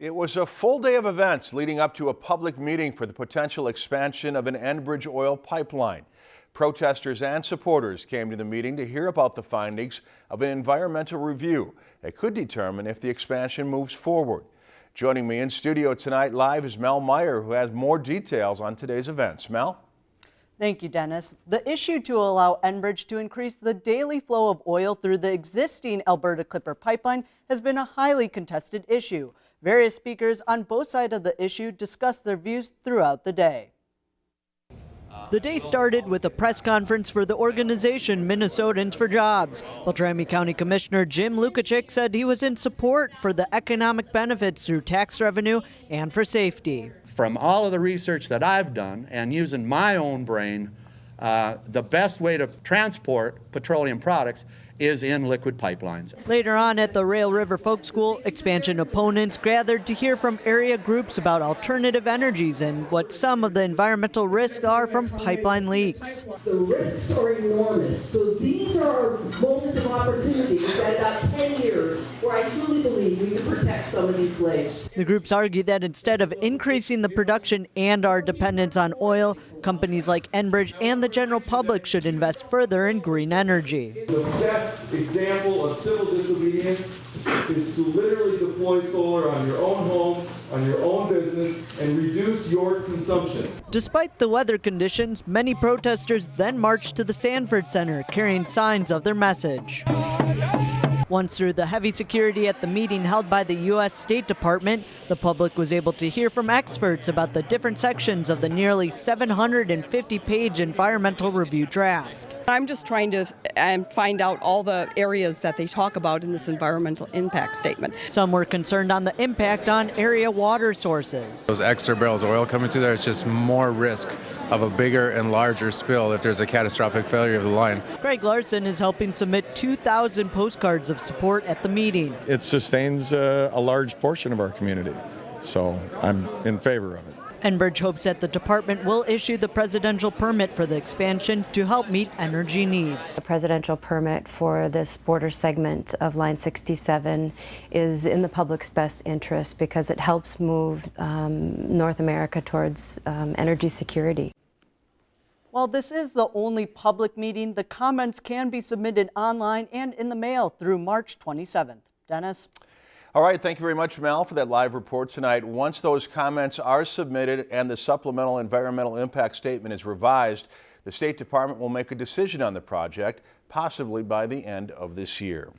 It was a full day of events leading up to a public meeting for the potential expansion of an Enbridge oil pipeline. Protesters and supporters came to the meeting to hear about the findings of an environmental review that could determine if the expansion moves forward. Joining me in studio tonight live is Mel Meyer, who has more details on today's events. Mel? Thank you, Dennis. The issue to allow Enbridge to increase the daily flow of oil through the existing Alberta Clipper pipeline has been a highly contested issue. Various speakers on both sides of the issue discussed their views throughout the day. The day started with a press conference for the organization Minnesotans for Jobs. Beltrami County Commissioner Jim Lucachick said he was in support for the economic benefits through tax revenue and for safety. From all of the research that I've done and using my own brain, uh, the best way to transport petroleum products is in liquid pipelines. Later on at the Rail River Folk School, expansion opponents gathered to hear from area groups about alternative energies and what some of the environmental risks are from pipeline leaks. The risks are enormous. So these are moments of opportunity that about 10 we some of these lakes. The groups argue that instead of increasing the production and our dependence on oil, companies like Enbridge and the general public should invest further in green energy The best example of civil disobedience is to literally deploy solar on your own home, on your own business, and reduce your consumption. Despite the weather conditions, many protesters then marched to the Sanford Center carrying signs of their message. Once through the heavy security at the meeting held by the U.S. State Department, the public was able to hear from experts about the different sections of the nearly 750 page environmental review draft. I'm just trying to um, find out all the areas that they talk about in this environmental impact statement. Some were concerned on the impact on area water sources. Those extra barrels of oil coming through there, it's just more risk of a bigger and larger spill if there's a catastrophic failure of the line. Greg Larson is helping submit 2,000 postcards of support at the meeting. It sustains a, a large portion of our community, so I'm in favor of it. Enbridge hopes that the department will issue the presidential permit for the expansion to help meet energy needs. The presidential permit for this border segment of Line 67 is in the public's best interest because it helps move um, North America towards um, energy security. While this is the only public meeting, the comments can be submitted online and in the mail through March 27th. Dennis? All right, thank you very much, Mel, for that live report tonight. Once those comments are submitted and the supplemental environmental impact statement is revised, the State Department will make a decision on the project, possibly by the end of this year.